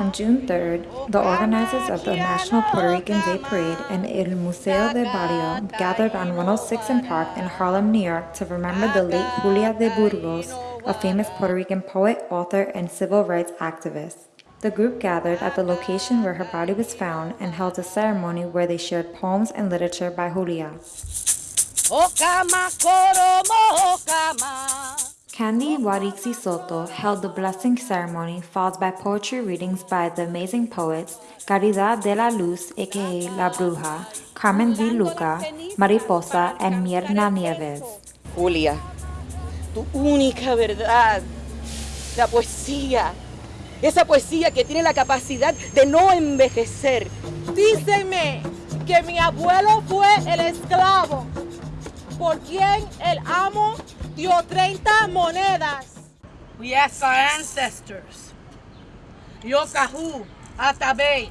On June 3rd, the organizers of the National Puerto Rican Day Parade and El Museo del Barrio gathered on 106 and Park in Harlem, New York to remember the late Julia de Burgos, a famous Puerto Rican poet, author, and civil rights activist. The group gathered at the location where her body was found and held a ceremony where they shared poems and literature by Julia. Candy Guarixi Soto held the blessing ceremony followed by poetry readings by the amazing poets Caridad de la Luz aka La Bruja, Carmen V. Luca, Mariposa, and Myrna Nieves. Julia, tu única verdad, la poesía, esa poesía que tiene la capacidad de no envejecer. Díceme que mi abuelo fue el esclavo por quien el amo dio 30 monedas. We ask our ancestors, Yokahu, Atabey,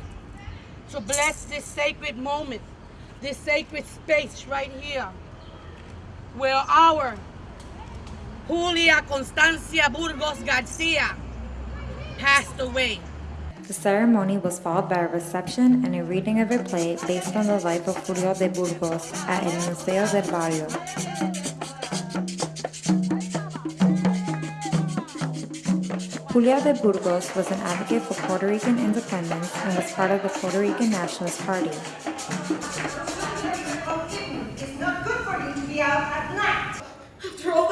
to bless this sacred moment, this sacred space right here, where our Julia Constancia Burgos Garcia passed away. The ceremony was followed by a reception and a reading of a play based on the life of Julia de Burgos at El Museo del Barrio. Julia de Burgos was an advocate for Puerto Rican independence and was part of the Puerto Rican Nationalist Party. It's not good for you to be out at night. After all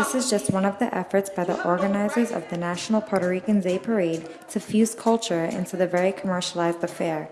This is just one of the efforts by the organizers of the National Puerto Rican Day Parade to fuse culture into the very commercialized affair.